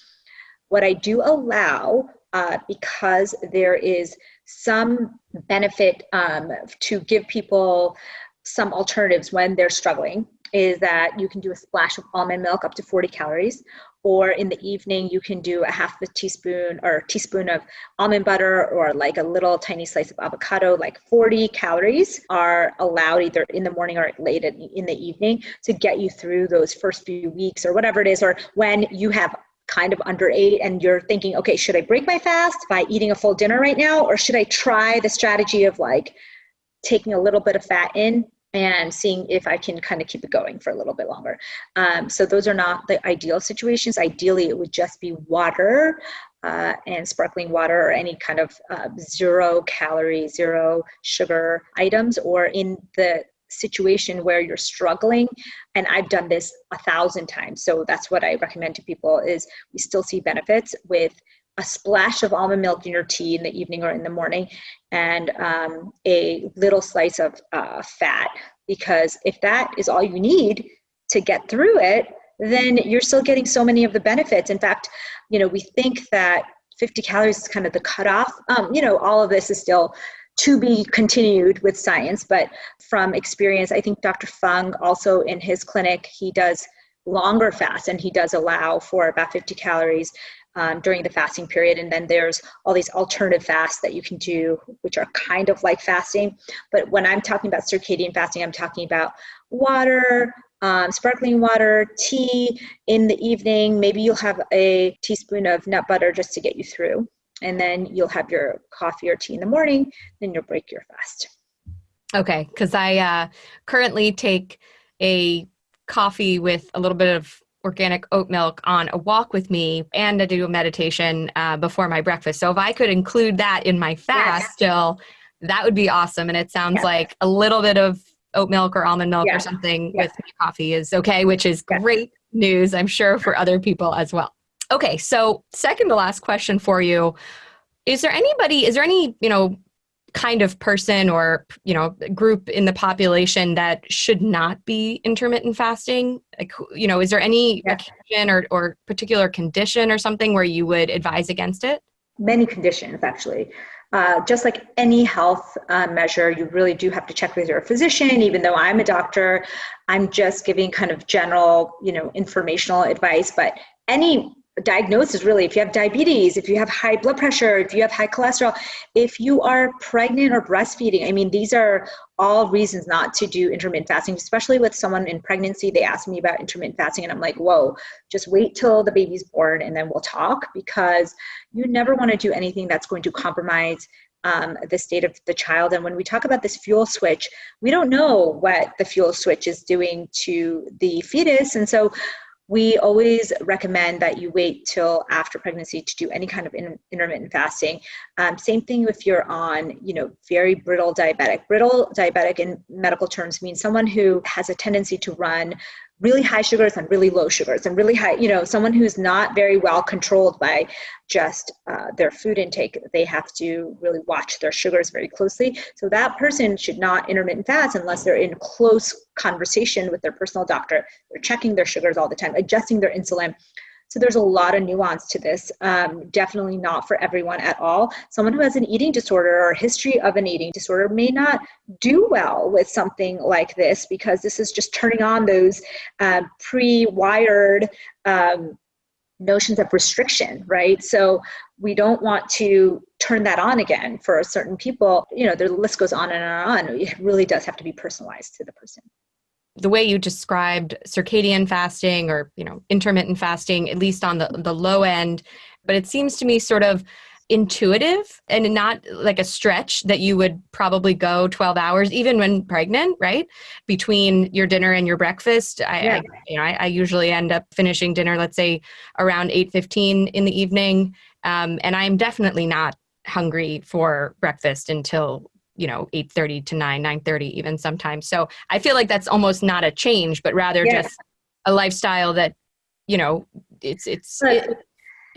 What I do allow, uh, because there is some benefit um, to give people some alternatives when they're struggling is that you can do a splash of almond milk up to 40 calories or in the evening you can do a half a teaspoon or a teaspoon of almond butter or like a little tiny slice of avocado like 40 calories are allowed either in the morning or late in the evening to get you through those first few weeks or whatever it is or when you have kind of underate and you're thinking okay should i break my fast by eating a full dinner right now or should i try the strategy of like taking a little bit of fat in and seeing if I can kind of keep it going for a little bit longer. Um, so those are not the ideal situations. Ideally, it would just be water uh, and sparkling water or any kind of uh, zero calorie, zero sugar items, or in the situation where you're struggling and i've done this a thousand times so that's what i recommend to people is we still see benefits with a splash of almond milk in your tea in the evening or in the morning and um, a little slice of uh, fat because if that is all you need to get through it then you're still getting so many of the benefits. In fact you know we think that 50 calories is kind of the cutoff. Um, you know all of this is still to be continued with science but from experience i think dr fung also in his clinic he does longer fasts and he does allow for about 50 calories um, during the fasting period. And then there's all these alternative fasts that you can do, which are kind of like fasting. But when I'm talking about circadian fasting, I'm talking about water, um, sparkling water, tea in the evening. Maybe you'll have a teaspoon of nut butter just to get you through. And then you'll have your coffee or tea in the morning, then you'll break your fast. Okay, because I uh, currently take a coffee with a little bit of organic oat milk on a walk with me and I do a meditation uh, before my breakfast. So if I could include that in my fast yes. still, that would be awesome. And it sounds like a little bit of oat milk or almond milk or something with my coffee is okay, which is great news, I'm sure, for other people as well. Okay, so second to last question for you. Is there anybody, is there any, you know, kind of person or you know group in the population that should not be intermittent fasting like you know is there any yeah. occasion or, or particular condition or something where you would advise against it many conditions actually uh, just like any health uh, measure, you really do have to check with your physician. Even though I'm a doctor, I'm just giving kind of general, you know, informational advice. But any diagnosis really if you have diabetes if you have high blood pressure if you have high cholesterol if you are pregnant or breastfeeding i mean these are all reasons not to do intermittent fasting especially with someone in pregnancy they ask me about intermittent fasting and i'm like whoa just wait till the baby's born and then we'll talk because you never want to do anything that's going to compromise um, the state of the child. And when we talk about this fuel switch, we don't know what the fuel switch is doing to the fetus. And so we always recommend that you wait till after pregnancy to do any kind of intermittent fasting. Um, same thing if you're on, you know, very brittle diabetic. Brittle diabetic in medical terms means someone who has a tendency to run really high sugars and really low sugars and really high you know someone who's not very well controlled by just uh, their food intake they have to really watch their sugars very closely. So that person should not intermittent fast unless they're in close conversation with their personal doctor. They're checking their sugars all the time adjusting their insulin so there's a lot of nuance to this. Um, definitely not for everyone at all. Someone who has an eating disorder or a history of an eating disorder may not do well with something like this because this is just turning on those uh, pre-wired um, notions of restriction, right? So we don't want to turn that on again for certain people. You know, the list goes on and on. It really does have to be personalized to the person the way you described circadian fasting or you know intermittent fasting at least on the the low end but it seems to me sort of intuitive and not like a stretch that you would probably go 12 hours even when pregnant right between your dinner and your breakfast I, yeah. I you know I, I, usually end up finishing dinner let's say around 8 15 in the evening Um, and I'm definitely not hungry for breakfast until you know 8.30 to 9 9.30 even sometimes so i feel like that's almost not a change but rather yeah. just a lifestyle that you know it's it's it,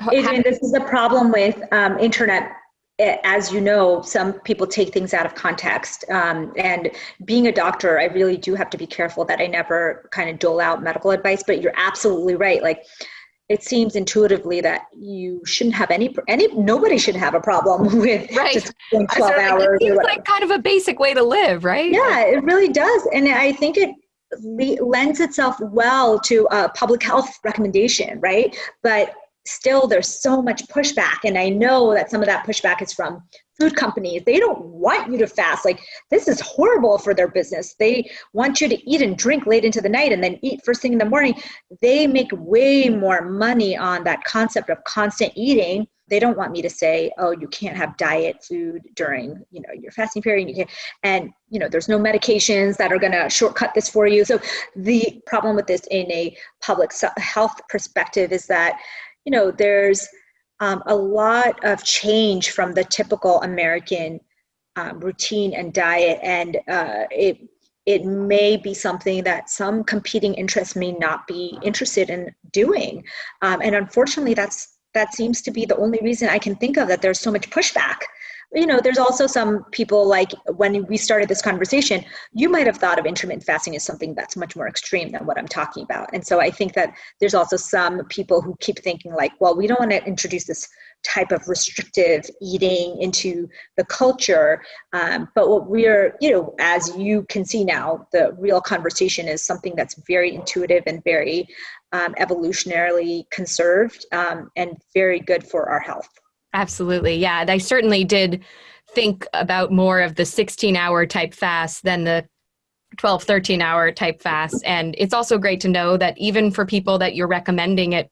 Adrienne, this is the problem with um, internet as you know, some people take things out of context. Um, and being a doctor, I really do have to be careful that I never kind of dole out medical advice. But you're absolutely right. Like, it seems intuitively that you shouldn't have any any nobody should have a problem with right. just 12 hours. It seems like kind of a basic way to live, right? Yeah, it really does. And I think it lends itself well to a public health recommendation, right? But still there's so much pushback and i know that some of that pushback is from food companies they don't want you to fast. Like this is horrible for their business. They want you to eat and drink late into the night and then eat first thing in the morning. They make way more money on that concept of constant eating. They don't want me to say oh you can't have diet food during you know your fasting period. You can and you know there's no medications that are going to shortcut this for you. So the problem with this in a public health perspective is that you know, there's um, a lot of change from the typical American um, routine and diet, and uh, it it may be something that some competing interests may not be interested in doing, um, and unfortunately, that's that seems to be the only reason I can think of that there's so much pushback you know, there's also some people like when we started this conversation, you might have thought of intermittent fasting as something that's much more extreme than what I'm talking about. And so I think that there's also some people who keep thinking like, well, we don't want to introduce this type of restrictive eating into the culture. Um, but what we're, you know, as you can see now, the real conversation is something that's very intuitive and very um, evolutionarily conserved um, and very good for our health. Absolutely. Yeah. I certainly did think about more of the 16 hour type fast than the 12, 13 hour type fast. And it's also great to know that even for people that you're recommending it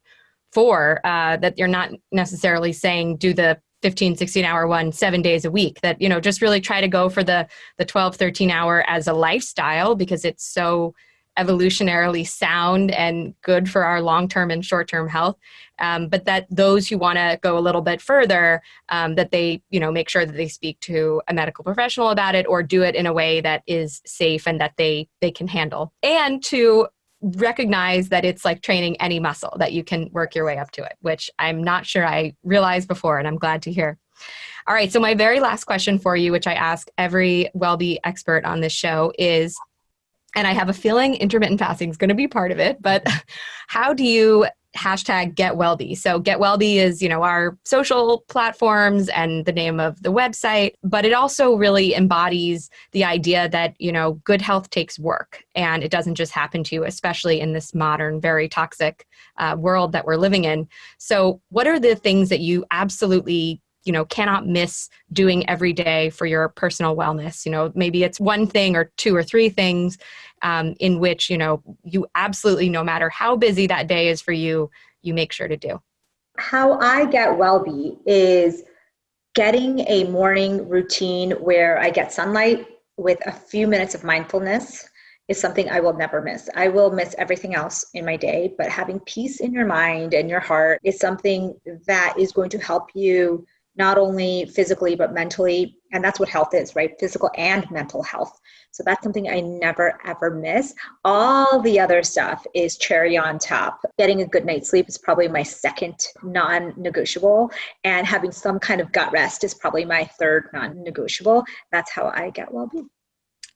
for, uh, that you're not necessarily saying do the 15 16 hour one seven days a week that you know just really try to go for the the 12 13 hour as a lifestyle because it's so evolutionarily sound and good for our long-term and short-term health. Um, but that those who want to go a little bit further um, that they you know make sure that they speak to a medical professional about it or do it in a way that is safe and that they they can handle. And to recognize that it's like training any muscle that you can work your way up to it which i'm not sure i realized before and i'm glad to hear. All right so my very last question for you which i ask every WellBe expert on this show is and I have a feeling intermittent fasting is going to be part of it. But how do you hashtag get WellBe? So get WellBe is you know our social platforms and the name of the website, but it also really embodies the idea that you know good health takes work and it doesn't just happen to you, especially in this modern, very toxic uh, world that we're living in. So what are the things that you absolutely you know cannot miss doing every day for your personal wellness you know maybe it's one thing or two or three things um, in which you know you absolutely no matter how busy that day is for you you make sure to do how i get WellBe is getting a morning routine where i get sunlight with a few minutes of mindfulness is something I will never miss. I will miss everything else in my day, but having peace in your mind and your heart is something that is going to help you not only physically but mentally and that's what health is right? Physical and mental health. So that's something i never ever miss. All the other stuff is cherry on top. Getting a good night's sleep is probably my second non-negotiable and having some kind of gut rest is probably my third non-negotiable. That's how i get well-being.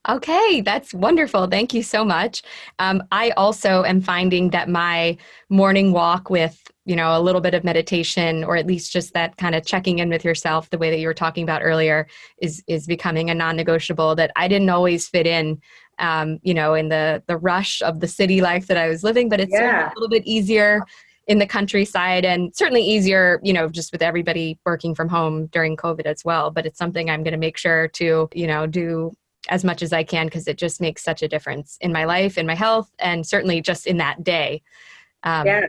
Okay, that's wonderful. Thank you so much. Um, I also am finding that my morning walk with you know a little bit of meditation or at least just that kind of checking in with yourself the way that you were talking about earlier is is becoming a non-negotiable that i didn't always fit in um, you know in the the rush of the city life that i was living but it's yeah. a little bit easier in the countryside and certainly easier you know just with everybody working from home during covid as well but it's something i'm going to make sure to you know do as much as i can because it just makes such a difference in my life in my health and certainly just in that day um, yeah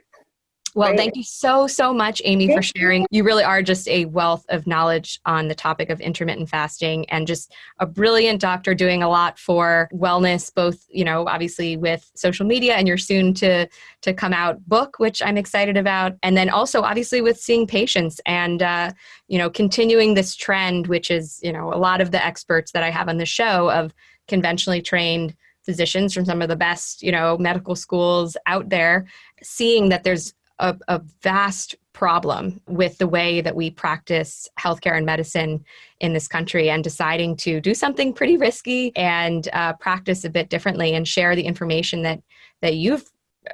Well, thank you so, so much, Amy, thank for sharing. You. you really are just a wealth of knowledge on the topic of intermittent fasting and just a brilliant doctor doing a lot for wellness, both, you know, obviously with social media and your soon to, to come out book, which I'm excited about. And then also obviously with seeing patients and, uh, you know, continuing this trend, which is, you know, a lot of the experts that I have on the show of conventionally trained physicians from some of the best, you know, medical schools out there, seeing that there's a, a, vast problem with the way that we practice healthcare and medicine in this country and deciding to do something pretty risky and uh, practice a bit differently and share the information that that you've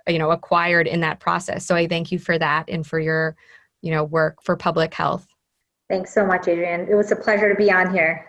you know acquired in that process. So i thank you for that and for your you know work for public health. Thanks so much Adrienne. It was a pleasure to be on here